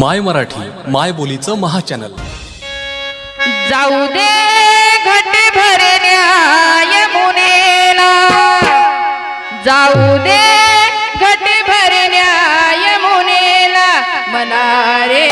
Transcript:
माय मराठी माय बोलीचं महाचॅनल. जाऊ दे घट भरण्या यमुनेला जाऊ दे घट भरण्या यमुनेला मनारे